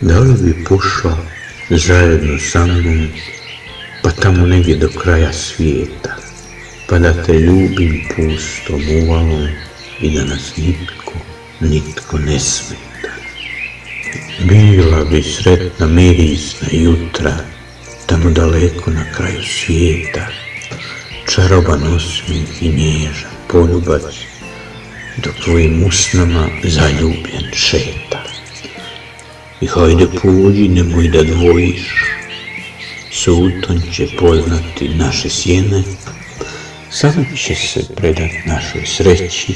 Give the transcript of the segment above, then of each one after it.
Da li bi pošla zajedno sa mnom, pa tamo negdje do kraja svijeta, pa da te ljubim pustom uvalom i da nas nitko, nitko ne smeta. Bila bi sretna mirisna jutra, tamo daleko na kraju svijeta, čaroban osmijeh i nježan poljubac, dok tvojim usnama zaljubljen šeta. I hajde pođi, nemoj da dvojiš, suton će poznati naše sjene, sam će se predat našoj sreći,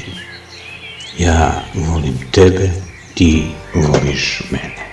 ja volim tebe, ti voliš mene.